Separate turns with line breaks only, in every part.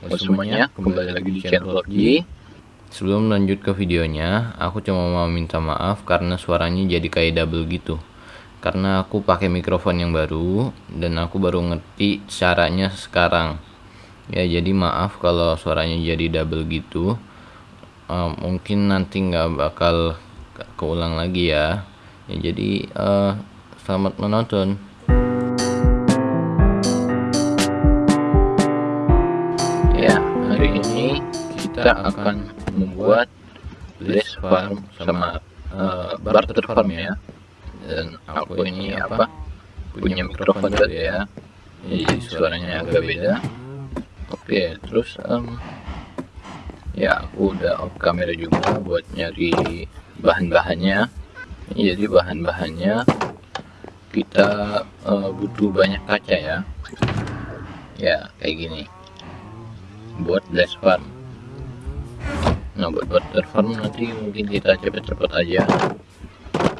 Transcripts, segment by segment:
Halo semuanya, kembali lagi di channel G.
Sebelum lanjut ke videonya, aku cuma mau minta maaf karena suaranya jadi kayak double gitu. Karena aku pakai mikrofon yang baru dan aku baru ngerti caranya sekarang. Ya jadi maaf kalau suaranya jadi double gitu. Uh, mungkin nanti nggak bakal keulang lagi ya. Ya jadi uh, selamat menonton.
Kita akan membuat list farm sama uh, barter farm ya. Dan aku ini apa? Punya mikrofon tadi ya. Jadi suaranya agak beda. Oke terus um, ya aku udah off kamera juga buat nyari bahan-bahannya. Jadi bahan-bahannya kita uh, butuh banyak kaca ya. Ya kayak gini. Buat blast farm nah buat butter farm nanti mungkin kita cepet-cepet aja.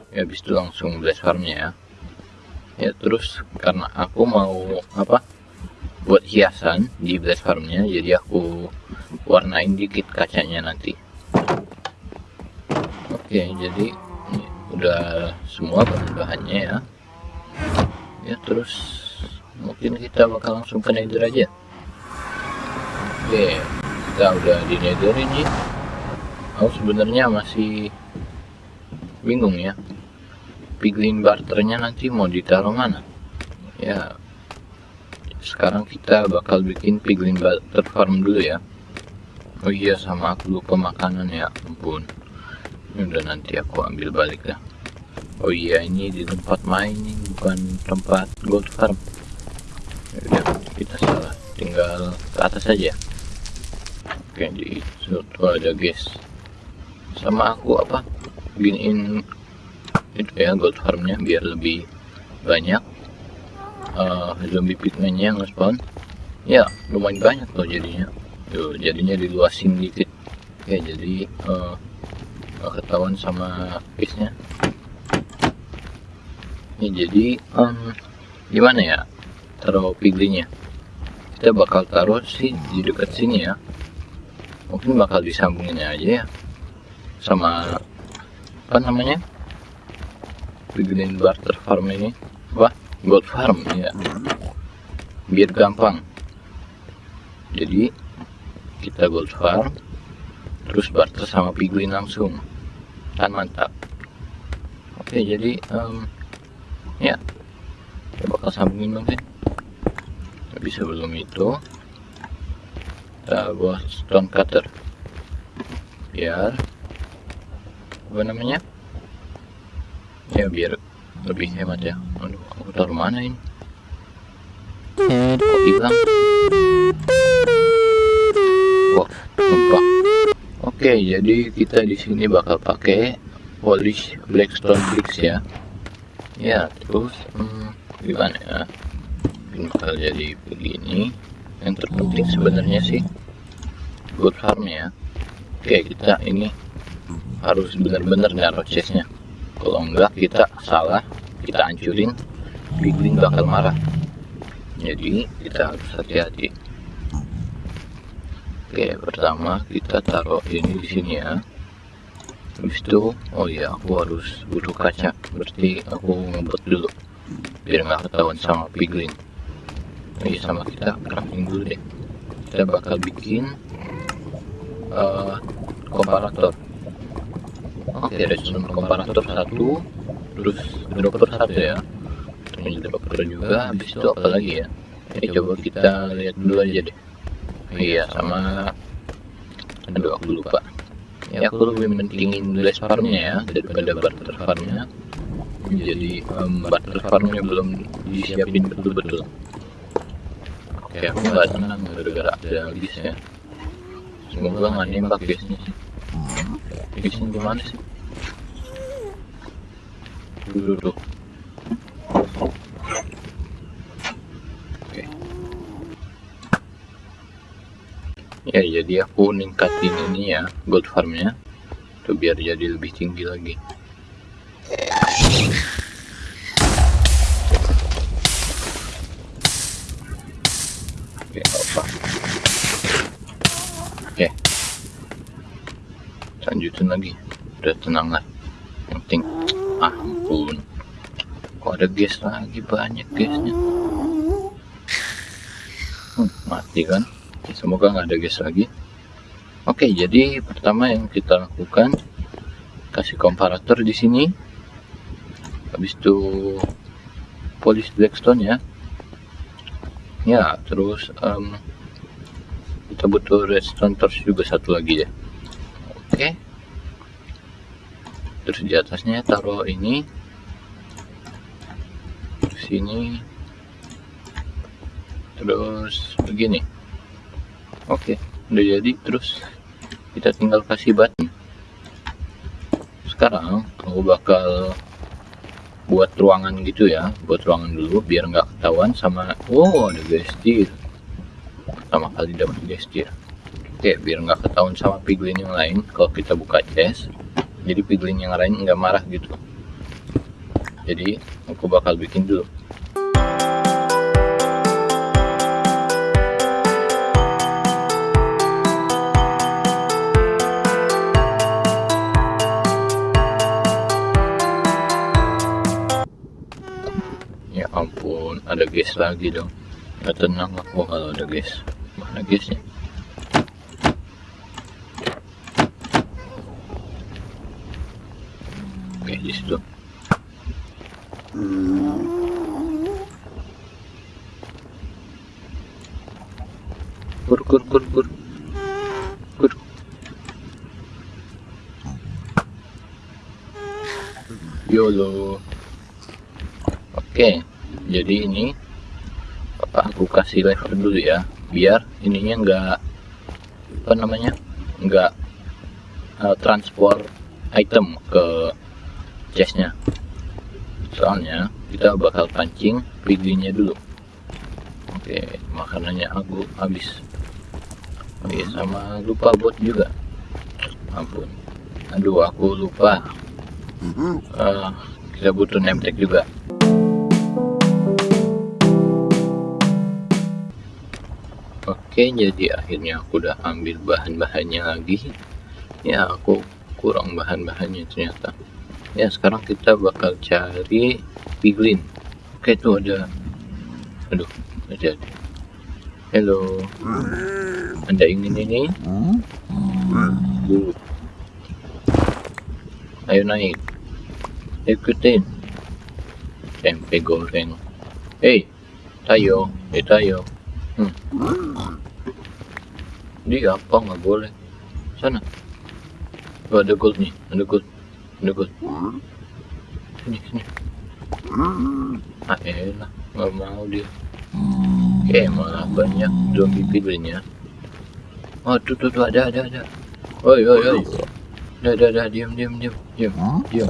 Ya habis itu langsung blast farmnya ya. Ya terus karena aku mau apa buat hiasan di blast farmnya jadi aku warnain dikit kacanya nanti. Oke jadi ini udah semua bahan-bahannya ya. Ya terus mungkin kita bakal langsung ke nether aja. Oke, kita udah di nether ini. Aku sebenarnya masih bingung ya. Piglin barternya nanti mau ditaruh mana? Ya, sekarang kita bakal bikin piglin barter farm dulu ya. Oh iya, sama aku lupa makanan ya, ampun. Ini udah nanti aku ambil balik ya. Oh iya, ini di tempat mining bukan tempat gold farm. Ya kita salah. Tinggal ke atas saja kayak di situ ada guys sama aku apa giniin itu ya gold farmnya biar lebih banyak. Uh, zombie pigmennya yang spawn ya lumayan banyak tuh jadinya. Tuh jadinya diluasin dikit. Ya jadi uh, ketahuan sama guysnya ya jadi um, gimana ya taruh piglinya kita bakal taruh sih di dekat sini ya. Mungkin bakal disambungin aja ya sama apa namanya? Bikin barter farm ini. Wah gold farm ya biar gampang. Jadi kita gold farm terus barter sama piglin langsung. Kan mantap. Oke jadi um, ya. Kita bakal sambungin mungkin tapi sebelum itu. Kita buat stone cutter. Biar apa namanya? Ya biar lebih hemat ya. Aduh aku taruh mana ini? Kok hilang? Wah lupa oke jadi kita di sini bakal pakai polish blackstone bricks ya. Ya terus hmm, gimana ya? Mungkin bakal jadi begini. Yang terpenting sebenarnya sih good farm ya. Oke kita ini harus benar-benar naruh chestnya kalau enggak kita salah kita hancurin piglin bakal marah. Jadi kita harus hati-hati. Oke pertama kita taruh ini di sini ya. Habis itu oh iya aku harus butuh kaca. Berarti aku ngebut dulu biar nggak ketahuan sama piglin ini sama kita crafting dulu deh. Kita bakal bikin uh, komparator oke okay, redstone komparator satu terus dropper satu ya. terus dropper juga habis itu apa lagi ya? ini coba kita lihat dulu aja deh. iya sama aduh aku lupa. Ya aku lebih mentingin glass farmnya ya daripada barter farmnya. jadi um, barter farmnya belum disiapin betul-betul. Oke, aku nggak senang gara-gara ada ya. Semoga nggak nembak guysnya sih. Guysnya gimana sih? duduk. Duduk Okay. ya jadi aku ningkatin ini ya gold farmnya. Tuh biar jadi lebih tinggi lagi. Oke lanjutin lagi. Udah tenang lah. Penting ah ampun kok ada gas lagi? Banyak gasnya. Hmm, mati kan? Semoga nggak ada gas lagi. Oke jadi pertama yang kita lakukan kasih komparator di sini. Habis itu polish blackstone ya. Ya terus um, kita butuh redstone torch juga satu lagi ya. Oke. Terus di atasnya taruh ini sini. Terus begini. Oke udah jadi. Terus kita tinggal kasih button sekarang aku bakal buat ruangan gitu ya. Buat ruangan dulu biar nggak ketahuan sama oh ada gestir. Pertama kali dapat gestir. Oke biar nggak ketahuan sama piglin yang lain. Kalau kita buka chest jadi piglin yang lain nggak marah gitu jadi aku bakal bikin dulu. Ampun ada gas lagi dong. Nggak tenang aku kalau ada gas. Mana gasnya? Oke di kur kur kur YOLO Oke, jadi ini aku kasih lever dulu ya, biar ininya enggak apa namanya, enggak uh, transport item ke chestnya. Soalnya kita bakal pancing piglinnya dulu. Oke, makanannya aku habis. Oke, sama lupa bot juga. Ampun. Aduh, aku lupa. Uh, kita butuh name tag juga. Oke jadi akhirnya aku udah ambil bahan-bahannya lagi ya aku kurang bahan-bahannya ternyata ya sekarang kita bakal cari piglin oke tuh ada aduh ada halo anda ingin ini dulu ayo naik. Ikutin. Tempe goreng. Hei tayo. Eh tayo. Hmm. dia apa? Nggak boleh. Sana. Oh, ada gold nih. Ada gold. Ada gold. Sini sini. Ah elah. Nggak mau dia oke malah banyak zombie piglinnya oh tuh tuh tuh ada ada ada. Oi oi oi. Dah dah dah diam diam diam diam diam.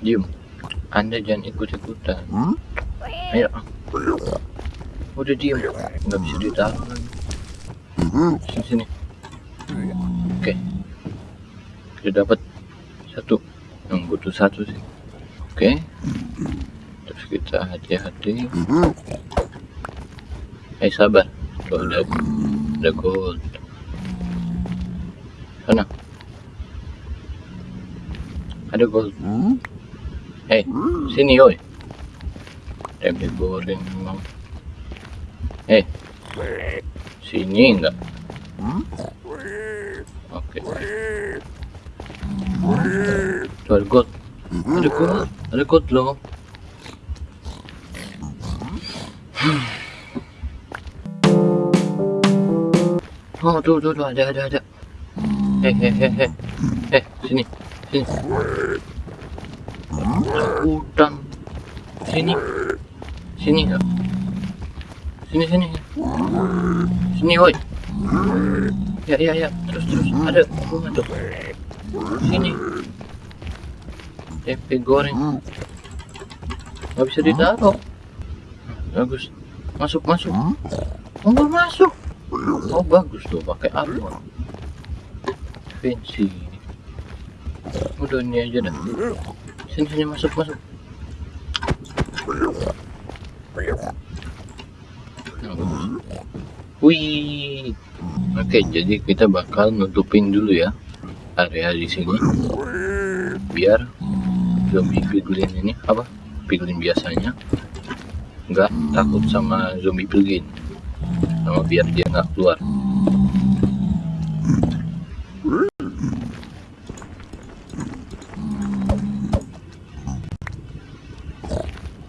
Diam. Anda jangan ikut ikutan ayo. Udah diem nggak bisa ditaruh lagi. Sini sini. Oke. Kita dapat satu. Yang butuh satu sih. Oke. Terus kita hati-hati eh sabar tuh ada ada gold sana ada gold eh sini oi tempe goreng memang Eh, sini enggak? Oke. Tuh ada gold. Ada gold. Ada gold loh. Oh, tuh, tuh, tuh, ada, ada, ada. Eh, eh, eh, eh. Eh, sini. Sini. Hutan. Sini. Sini enggak? sini sini sini woi ya ya ya terus terus ada bunga tuh sini tempe goreng nggak bisa ditaruh bagus masuk masuk oh nggak masuk oh bagus tuh pakai apa fancy udah ini aja dah sini sini masuk masuk Wih. Oke, jadi kita bakal nutupin dulu ya area di sini biar zombie piglin ini apa piglin biasanya nggak takut sama zombie piglin sama biar dia nggak keluar.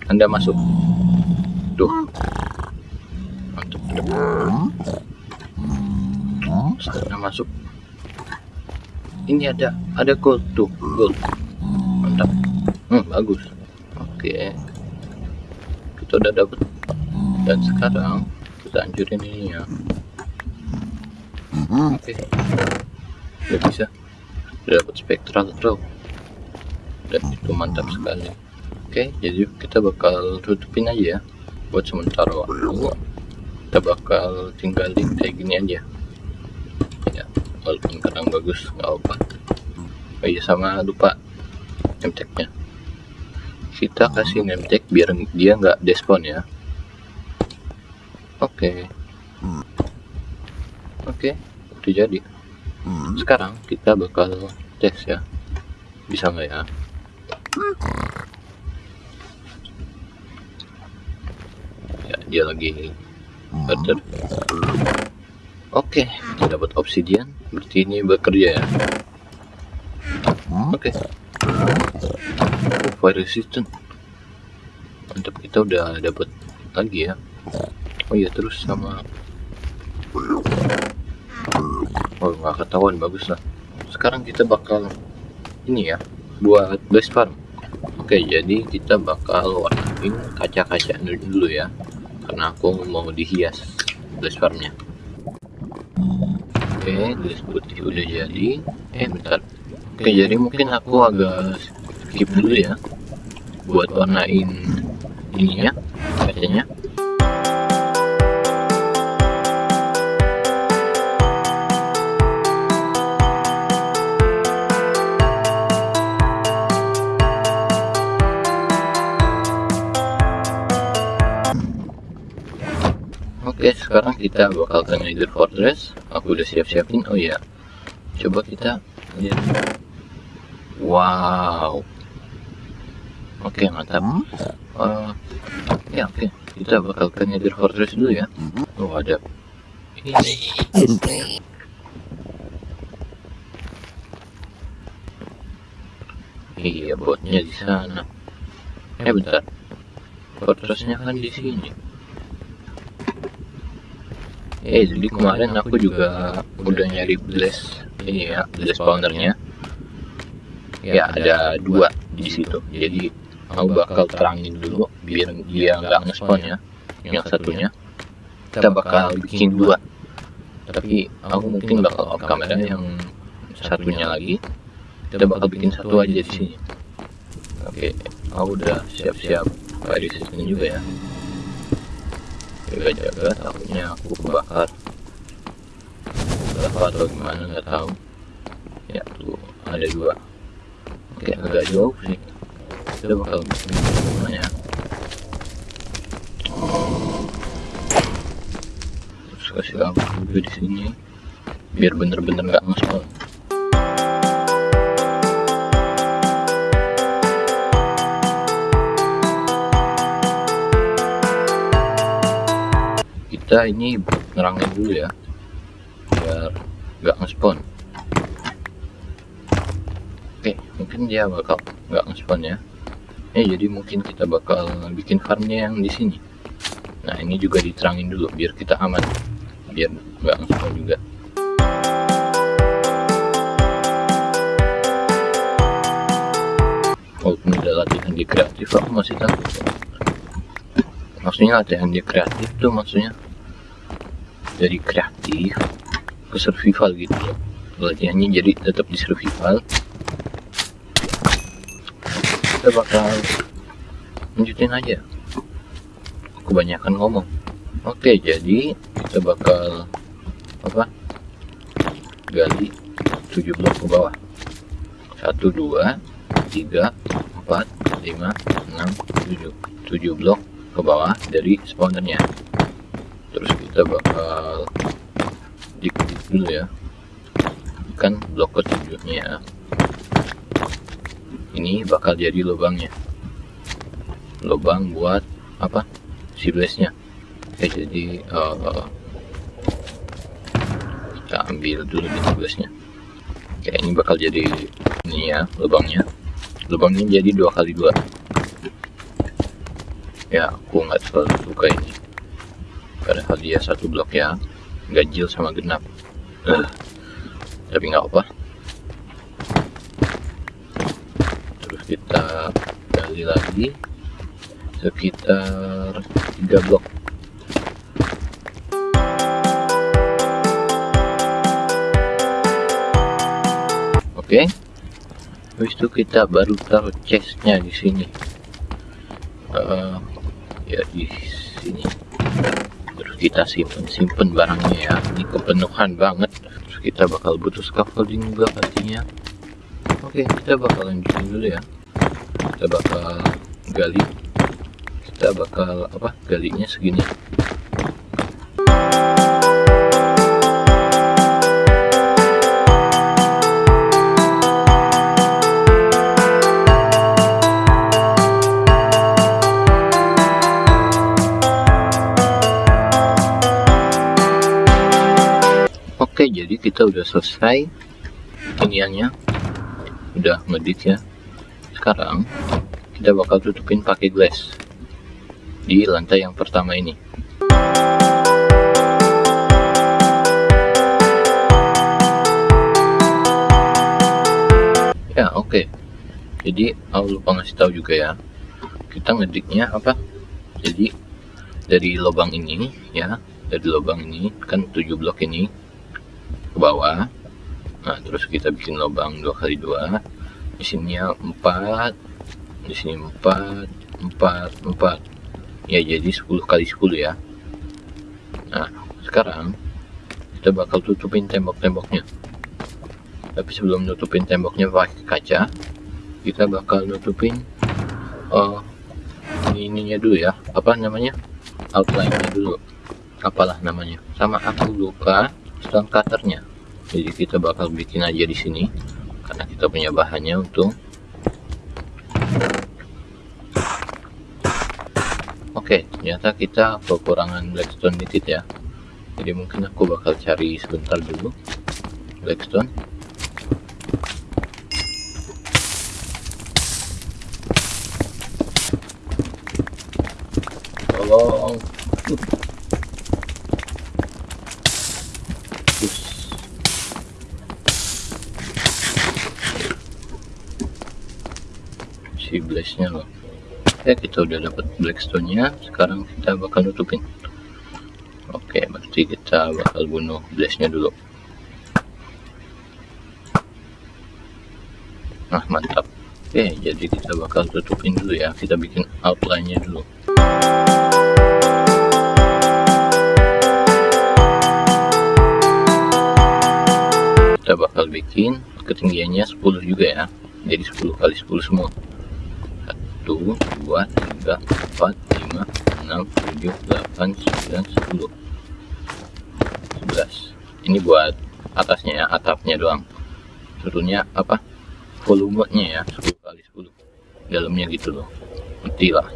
Anda masuk. Tuh. Mantap sana masuk. Ini ada ada gold tuh gold. Mantap. Hmm, bagus. Oke. Kita udah dapet. Dan sekarang kita hancurin ini ya. Oke. Udah bisa. Udah dapet spectral throw dan itu mantap sekali. Oke jadi kita bakal tutupin aja ya buat sementara waktu. Kita bakal tinggalin kayak gini aja. Ya walaupun kadang bagus nggak apa oh iya sama lupa nemteknya kita kasih nemtek biar dia nggak despawn ya oke. Okay. oke udah jadi. Sekarang kita bakal tes ya. Bisa nggak ya? Ya dia lagi better. Oke kita dapat obsidian. Berarti ini bekerja ya? Oke. Oh, fire resistant. Mantap kita udah dapat lagi ya oh iya terus sama oh nggak ketahuan bagus lah. Sekarang kita bakal ini ya buat base farm. Oke jadi kita bakal warnain kaca-kaca dulu ya karena aku mau dihias base farmnya. Oke gelas putih udah jadi. Eh bentar. Oke jadi mungkin aku agak skip dulu ya buat warnain ininya kacanya sekarang kita bakal ke Nether Fortress aku udah siap-siapin. Oh ya coba kita lihat. Wow. Oke mantap. Uh, ya oke. Kita bakal ke Nether Fortress dulu ya. Oh ada. Ini. Iya botnya di sana. Eh bentar. Fortressnya kan di sini eh jadi kemarin aku juga udah nyari blast ini ya blast spawnernya ya ada dua di situ. jadi aku bakal terangin dulu biar dia nggak ngespawn ya. yang satunya. kita bakal bikin dua. tapi aku mungkin bakal off kamera yang satunya lagi. kita bakal bikin satu aja di sini. oke aku udah siap-siap fire resistant juga ya jaga-jaga takutnya aku kebakar. Berapa atau gimana nggak tahu. Ya tuh ada dua. Oke agak jauh sih. Kita bakal bikin semuanya terus kasih lampu juga di sini. Biar bener-bener nggak -bener ngespawn ini nerangin dulu ya. Biar nggak ngespon oke mungkin dia bakal nggak ngespon ya. Eh jadi mungkin kita bakal bikin farmnya yang di sini. Nah ini juga diterangin dulu biar kita aman. Biar nggak ngespon juga. Walaupun udah latihan di kreatif aku masih takut. Maksudnya latihan di kreatif tuh maksudnya dari kreatif ke survival gitu. Latihannya jadi tetap di survival. Kita bakal lanjutin aja. Kebanyakan ngomong. Oke jadi kita bakal apa? Gali 7 blok ke bawah. 1 2 3 4 5 6 7 7 blok ke bawah dari spawnernya terus kita bakal dikit dulu ya. Kan blok ketujuhnya. Ini bakal jadi lubangnya. Lubang buat apa? Si nya oke jadi uh, kita ambil dulu di nya oke ini bakal jadi ini ya lubangnya. Lubangnya jadi dua kali dua. Ya aku nggak terlalu suka ini padahal dia satu blok ya. Ganjil sama genap. Uh, tapi nggak apa terus kita gali lagi. Sekitar tiga blok. Oke. Okay. habis itu kita baru taruh chestnya di sini. Uh, ya di kita simpen simpen barangnya ya. Ini kepenuhan banget. Terus kita bakal butuh scaffolding juga pastinya. Oke kita bakal lanjutin dulu ya. Kita bakal gali. Kita bakal apa galinya segini kita udah selesai iniannya udah ngedit ya. Sekarang kita bakal tutupin pakai glass di lantai yang pertama ini. Ya oke. Okay. jadi aku lupa ngasih tahu juga ya. Kita ngediknya apa? Jadi dari lubang ini ya dari lubang ini kan 7 blok ini ke bawah. Nah terus kita bikin lubang dua kali dua. Di sini ya empat di sini empat empat empat. Ya jadi 10 kali 10 ya. Nah sekarang kita bakal tutupin tembok-temboknya. Tapi sebelum nutupin temboknya pakai kaca kita bakal nutupin uh, ininya dulu ya. Apa namanya? Outline nya dulu. Apalah namanya. Sama aku lupa stone cutternya. Jadi kita bakal bikin aja di sini karena kita punya bahannya untuk oke ternyata kita kekurangan blackstone dikit ya. Jadi mungkin aku bakal cari sebentar dulu blackstone kita udah dapat blackstone nya sekarang kita bakal nutupin. Oke berarti kita bakal bunuh blaze nya dulu. Nah mantap. Oke jadi kita bakal tutupin dulu ya. Kita bikin outline nya dulu. Kita bakal bikin ketinggiannya 10 juga ya. Jadi 10 kali 10 semua 1 2 3 4 5 6 7 8 9 10 11 ini buat atasnya ya atapnya doang. Sebetulnya apa? Volumenya ya 10 kali 10 dalamnya gitu loh. Nanti lah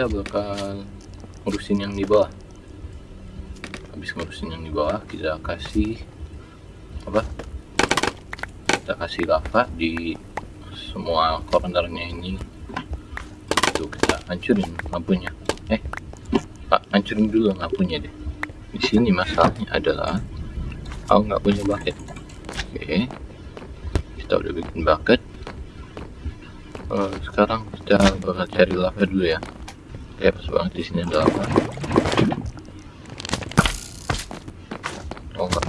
kita bakal ngurusin yang di bawah. Habis ngurusin yang di bawah kita kasih apa? Kita kasih lava di semua cornernya ini. Itu kita hancurin lampunya. Eh pak hancurin dulu lampunya deh. Di sini masalahnya adalah aku nggak punya bucket. Oke. Kita udah bikin bucket. Uh, sekarang kita bakal cari lava dulu ya kayak pas banget di sini ada lava oh enggak.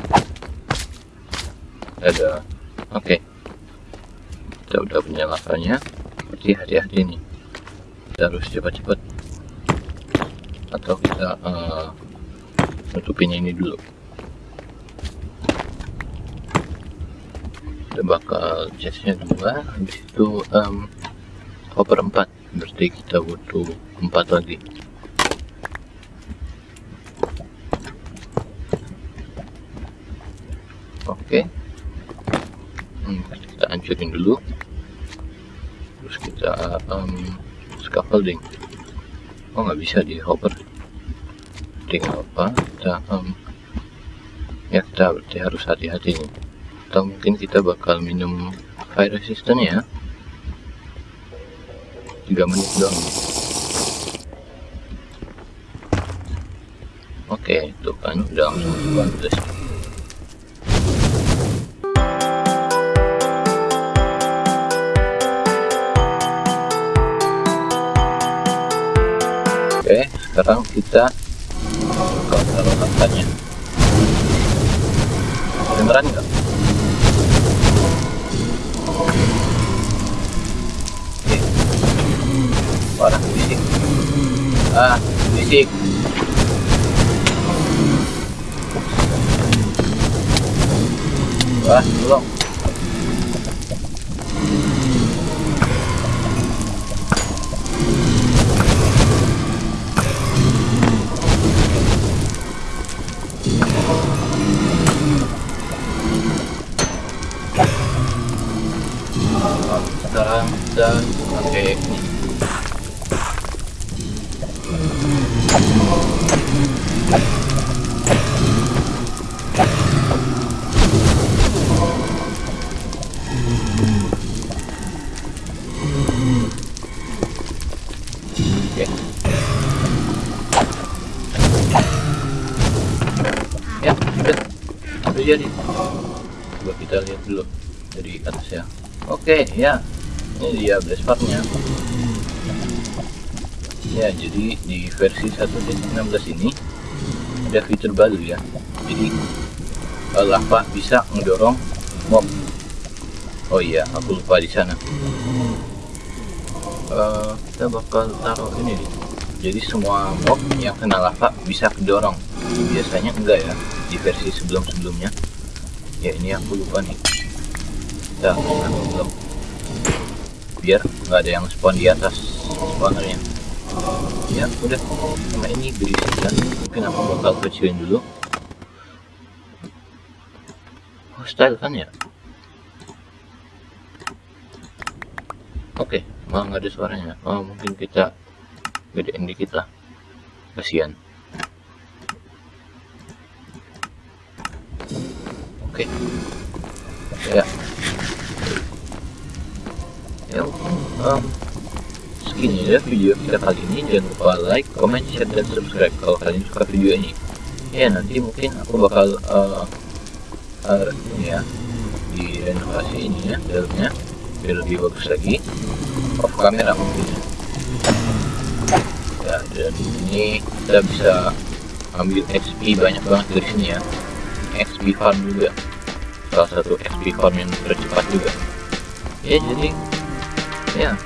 Ada. Oke. Okay. kita udah punya lavanya berarti hati-hati nih. Kita harus cepat-cepat. Atau kita uh, nutupin ini dulu. Kita bakal chestnya dua. Habis itu um, copper 4 berarti kita butuh 4 lagi. Oke. Hmm, kita hancurin dulu. Terus kita um, scaffolding. Oh nggak bisa di hopper. Tinggal apa? Kita um, ya kita berarti harus hati-hati atau mungkin kita bakal minum fire resistant ya. 3 menit doang oke langsung bagus oke sekarang kita kalau katanya beneran nggak? Parah bisik ah bisik wah belum sekarang. Oke, ya. Ini dia blazeparknya. Ya, jadi di versi 1.16 ini ada fitur baru ya. Jadi uh, lava bisa mendorong mob. Oh iya, aku lupa di sana. Uh, kita bakal taruh ini nih. Jadi semua mob yang kena lava bisa kedorong. Biasanya enggak ya di versi sebelum-sebelumnya. Ya ini aku lupa nih. Kita belum. Biar nggak ada yang spawn di atas spawnernya. Ya udah. Sama ini berisikan mungkin aku bakal kecilin dulu. Hostile kan ya? Oke okay, malah nggak ada suaranya. Oh mungkin kita gedein dikit lah. Kasihan. Oke. Okay. ya ya um, segini ya video kita kali ini. Jangan lupa like, comment, share, dan subscribe kalau kalian suka video ini. Ya nanti mungkin aku bakal uh, uh, ini ya di renovasi ini ya dalamnya biar lebih bagus lagi. Off kamera mungkin. Ya dan ini kita bisa ambil XP banyak banget dari sini ya. XP farm juga. Salah satu XP farm yang tercepat juga. Ya jadi ya